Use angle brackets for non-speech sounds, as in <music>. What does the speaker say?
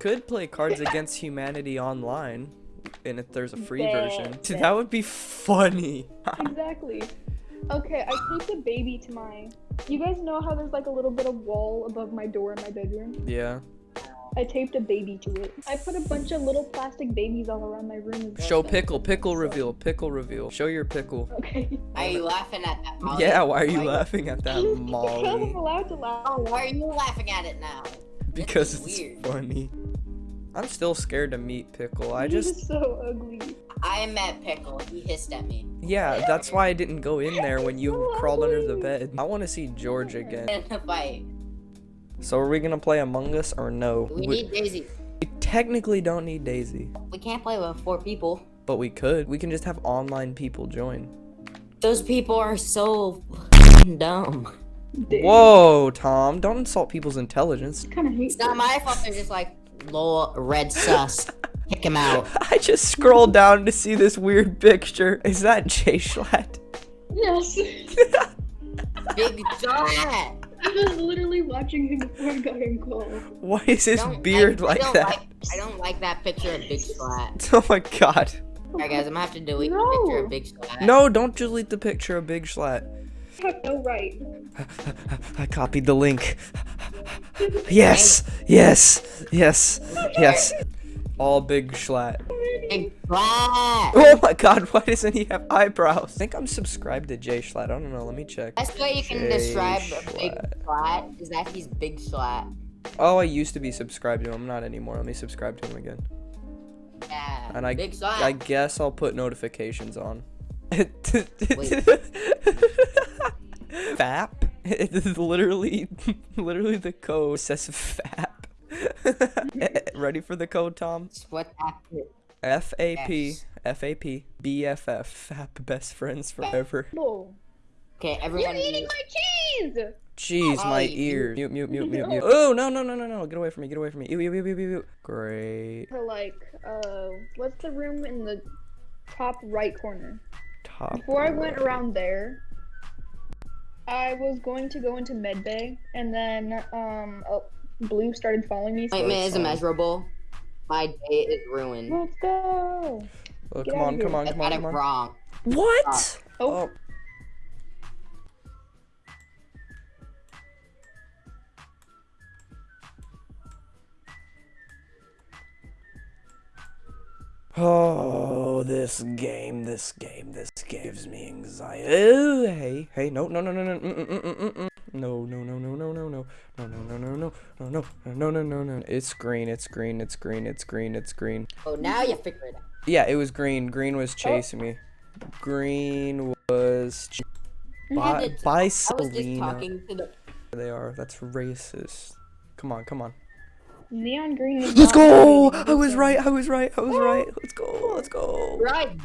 Could play Cards Against Humanity online, and if there's a free Bet, version, bet. <laughs> that would be funny. <laughs> Exactly. Okay, I taped a baby to my. You guys know how there's like a little bit of wall above my door in my bedroom? yeah. I taped a baby to it. I put a bunch of little plastic babies all around my room. Show well. pickle, pickle reveal, pickle reveal. Show your pickle. Okay. Are you laughing at that? Molly? Yeah, why are you Why- laughing at that, <laughs> Because I'm Molly? allowed to laugh. Oh, why are you laughing at it now? Because it's weird. funny. I'm still scared to meet Pickle. I He's just, so ugly. I met Pickle. He hissed at me. yeah, that's why I didn't go in there when you <laughs> So crawled under the bed. I want to see George again. In a fight. So are we gonna play Among Us or no? We need Daisy. we technically don't need Daisy, We can't play with four people. but we could. We can just have online people join. Those people are so <laughs> dumb. Damn. Whoa, Tom! Don't insult people's intelligence. kind of hate It's not my fault. They're just like, lol, red sus. Kick him out. <laughs> I just scrolled down to see this weird picture. Is that Jay Schlatt? Yes. <laughs> Big shot. I was literally watching him before I got him called. Why is his Don't- beard I, I like don't that? Like, I don't like that picture of Big Schlatt. <laughs> Oh my god. Alright, guys, I'm gonna have to delete the No. picture of Big Schlatt. No, don't delete the picture of Big Schlatt. I have no right. I copied the link. Yes, yes, yes, yes. All Big Schlatt. Big. Oh my god, why doesn't he have eyebrows? I think I'm subscribed to Jay Schlatt. I don't know, let me check. Best way you can Jay describe a Big Schlatt. Is that he's Big Splat. Oh, I used to be subscribed to him. I'm not anymore. Let me subscribe to him again. Yeah. And I. I guess I'll put notifications on. <laughs> <laughs> <laughs> FAP? It's literally, <laughs> literally the code says FAP. <laughs> Ready for the code, Tom? What that F A P Yes. F A P B F F FAP best friends forever. No. Okay, You're eating my cheese! Jeez, my Ollie, ears. Mute, mute, mute, mute, mute. Oh no, no, no, no, no! Get away from me! Get away from me! Ew, ew, ew, ew, ew, ew. Great. For like, uh, what's the room in the top right corner? Top. Before I went around there, I was going to go into medbay, and then um, oh, Blue started following me. So Appointment is immeasurable. My day is ruined. let's go. Oh, Get come out on, come on, I come got on, it come on. wrong. What? Oh, Oh. <sighs> Oh, this game, this game, this gives me anxiety. Oh, hey, hey, no, no, no, no, no, mm, mm, mm, mm, mm. no, no, no, no, no, no, no, no, no, no, no, no, no, no, no, no, no, no. It's green, it's green, it's green, it's green, it's green. Oh, now you figure it out. Yeah, it was green. Green was chasing me. Green was ch- You had by, to- by I was just Selena. talking to the. They are. That's racist. Come on, come on. neon green. is Let's not go! green, I was so- right. I was right. I was right. Let's go. Let's go. Right,